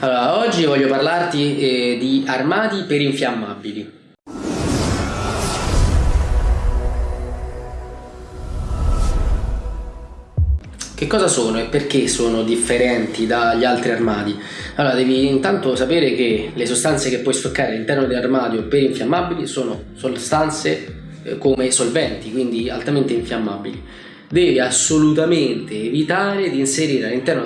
Allora, oggi voglio parlarti eh, di armadi per infiammabili. Che cosa sono e perché sono differenti dagli altri armadi? Allora, devi intanto sapere che le sostanze che puoi stoccare all'interno dell'armadio per infiammabili sono sostanze eh, come solventi, quindi altamente infiammabili devi assolutamente evitare di inserire all'interno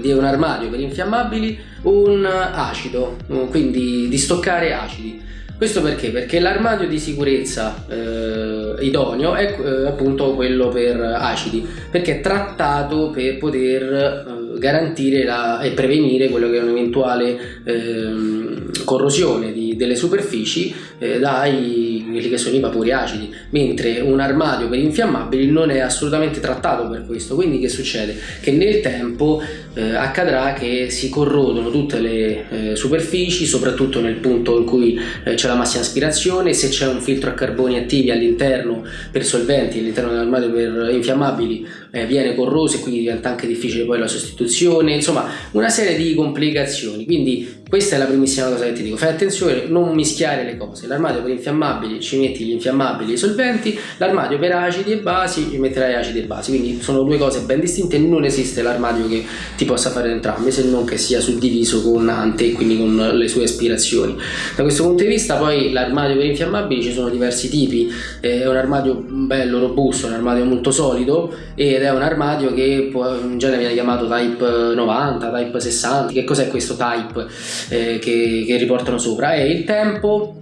di un armadio per infiammabili un acido, quindi di stoccare acidi. Questo perché? Perché l'armadio di sicurezza eh, idoneo è eh, appunto quello per acidi, perché è trattato per poter eh, garantire la, e prevenire quello che è un'eventuale ehm, corrosione di, delle superfici eh, dai quelli che sono i vapori acidi, mentre un armadio per infiammabili non è assolutamente trattato per questo, quindi che succede? Che nel tempo eh, accadrà che si corrodono tutte le eh, superfici, soprattutto nel punto in cui eh, c'è la massima aspirazione, se c'è un filtro a carboni attivi all'interno per solventi, all'interno dell'armadio per infiammabili eh, viene corroso e quindi diventa anche difficile poi la sostituzione, insomma una serie di complicazioni, quindi questa è la primissima cosa che ti dico, fai attenzione, non mischiare le cose, l'armadio per infiammabili ci metti gli infiammabili e i solventi, l'armadio per acidi e basi ci metterai acidi e basi, quindi sono due cose ben distinte, non esiste l'armadio che ti possa fare entrambe se non che sia suddiviso con ante e quindi con le sue aspirazioni. Da questo punto di vista poi l'armadio per infiammabili ci sono diversi tipi, è un armadio bello, robusto, un armadio molto solido ed è un armadio che in genere viene chiamato type 90, type 60, che cos'è questo type? Eh, che, che, riportano sopra. È il tempo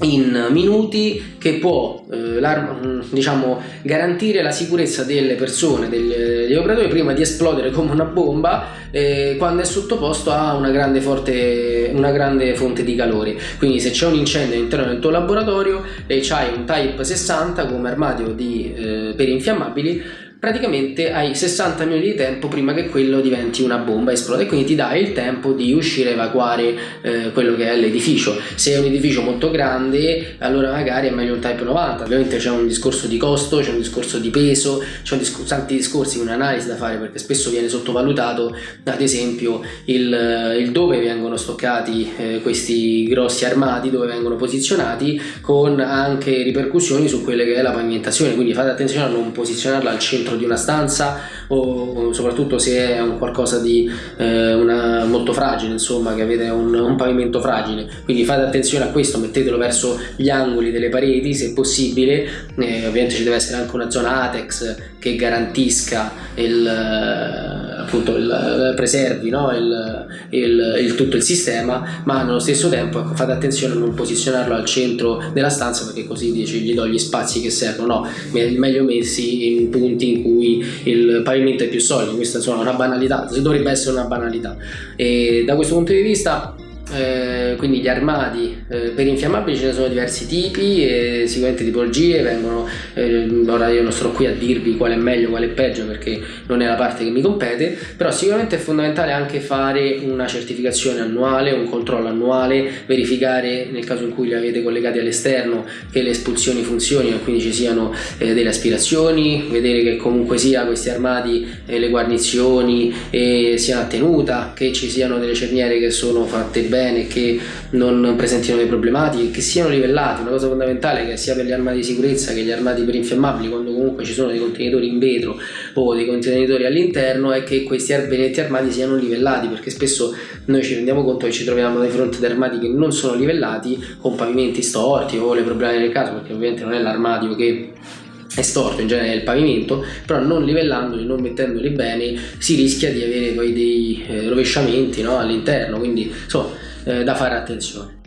in minuti che può eh, diciamo, garantire la sicurezza delle persone, degli, degli, operatori prima di esplodere come una bomba eh, quando è sottoposto a una grande, forte, una grande fonte di calore. Quindi se c'è un incendio all'interno del tuo laboratorio e c'hai un Type 60 come armadio di, eh, per infiammabili praticamente hai 60 minuti di tempo prima che quello diventi una bomba e esplode. Quindi ti dai il tempo di uscire a evacuare eh, quello che è l'edificio. Se è un edificio molto grande allora magari è meglio un type 90 ovviamente c'è un discorso di costo c'è un discorso di peso c'è discor tanti discorsi un'analisi da fare perché spesso viene sottovalutato ad esempio il, il dove vengono stoccati eh, questi grossi armadi dove vengono posizionati con anche ripercussioni su quelle che è la pavimentazione. Quindi fate attenzione a non posizionarla al centro centro di una stanza o soprattutto se è un qualcosa di eh, una, molto fragile insomma che avete un, un, pavimento fragile. Quindi fate attenzione a questo mettetelo verso gli angoli delle pareti se possibile. Eh, ovviamente ci deve essere anche una zona ATEX che garantisca il appunto il, preservi no? il, tutto il sistema ma nello stesso tempo ecco, fate attenzione a non posizionarlo al centro della stanza perché così dici, gli do gli spazi che servono no, meglio messi in punti in cui il pavimento è più solido. Questa insomma è una banalità dovrebbe essere una banalità. E da questo punto di vista eh, quindi gli armadi eh, per infiammabili ce ne sono diversi tipi e sicuramente tipologie vengono eh, ora io non sto qui a dirvi qual è meglio qual è peggio perché non è la parte che mi compete però sicuramente è fondamentale anche fare una certificazione annuale un controllo annuale verificare nel caso in cui li avete collegati all'esterno che le espulsioni funzionino quindi ci siano eh, delle aspirazioni vedere che comunque sia questi armadi le guarnizioni siano a tenuta che ci siano delle cerniere che sono fatte bene bene, che non presentino dei problematiche, che siano livellati, una cosa fondamentale che sia per gli armati di sicurezza che gli armati per infiammabili, quando comunque ci sono dei contenitori in vetro o dei contenitori all'interno, è che questi arbenetti armati siano livellati, perché spesso noi ci rendiamo conto che ci troviamo di fronte ad armati che non sono livellati, con pavimenti storti o le problemi del caso, perché ovviamente non è l'armadio che è storto in genere il pavimento però non livellandoli, non mettendoli bene si rischia di avere poi dei eh, rovesciamenti no, all'interno quindi insomma eh, da fare attenzione